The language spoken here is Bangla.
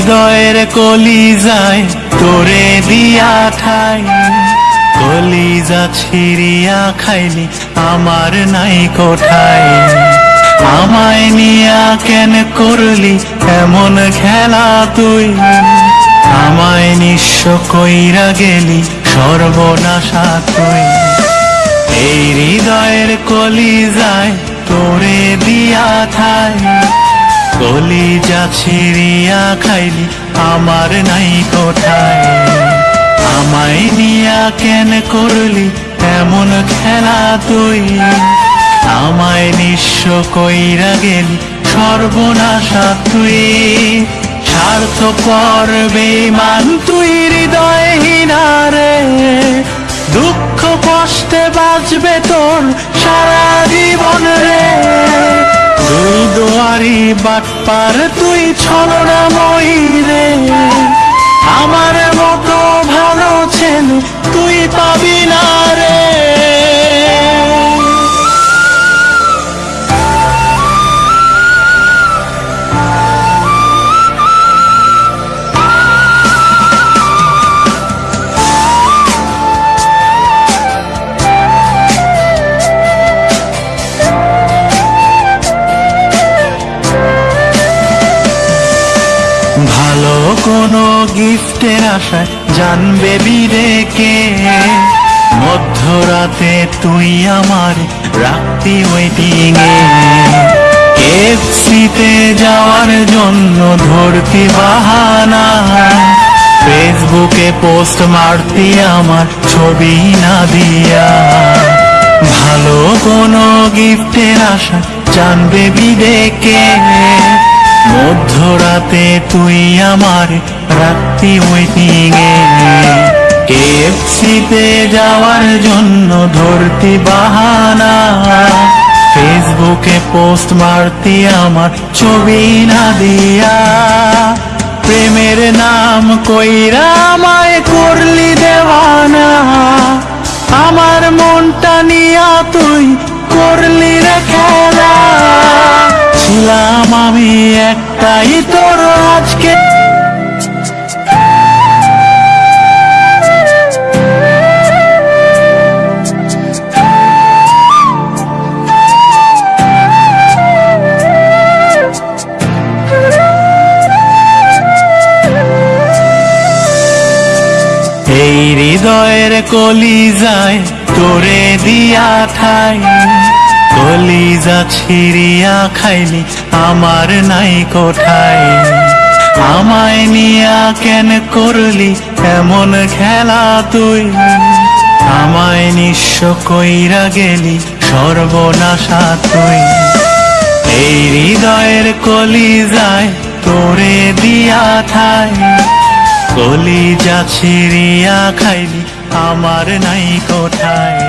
হৃদয়ের কলি যায় তোরে দিয়া ঠাই। কলিজা ছিড়িয়া খাইলি, আমার নাই কোঠায়। আমায় নিয়া কেন করলি, এমন খেলা তুই? আমায় নিঃস্ব কইরা গেলি, সর্বনাশা তুই। এই হৃদয়ের কলি যায় তোরে দিয়া ঠাই কলিজা ছিড়িয়া খাইলি আমার নাই কোঠায় আমায় নিয়া কেন করলি এমন খেলা তুই? আমায় নিঃস্ব কইরা গেলি সর্বনাশা তুই। স্বার্থ পর বেমান তুই হৃদয়হীনারে দুঃখ কষ্টে বাঁচবে তোর সারা জীবন রে। দুই দুয়ারি বাটপার তুই ছলনাময়ী রে। আমার মতো ভালো ছেলে তুই পাবি কোনো গিফটের আশায় জানবে বিরেকে মধ্যরাতে তুই আমার রাত্রি ওয়েটিং এ কেএফসিতে যাওয়ার জন্য ধরতি বাহানা। ফেসবুকে পোস্ট মারতি আমার ছবি না দিয়া। ভালো কোনো গিফটের আশা জানবে বিবেকে মধ্যরাতে তুই আমার রাত্রি ওয়েটিং এ। কেএফসিতে যাওয়ার জন্য ধরতি বাহানা। ফেসবুকে পোস্ট মারতি আমার ছবি না দিয়া। প্রেমের নাম কইরা আমায় করলি দেওয়ানা। আমার মনটা নিয়া তুই করলি রে খেলা। ছিলাম আমি একটাই তোর আজকে এই হৃদয়ের কলি যায় তোরে দিয়া ঠাই। কলিজা ছিড়িয়া খাইলি, আমার নাই কোঠায় আমায় নিয়া কেন করলি, এমন খেলা তুই? আমায় নিঃস্ব কইরা গেলি, সর্বনাশা তুই। এই হৃদয়ের কলি যায় তোরে দিয়া ঠাই কলিজা ছিড়িয়া খাইলি, আমার নাই কোঠায়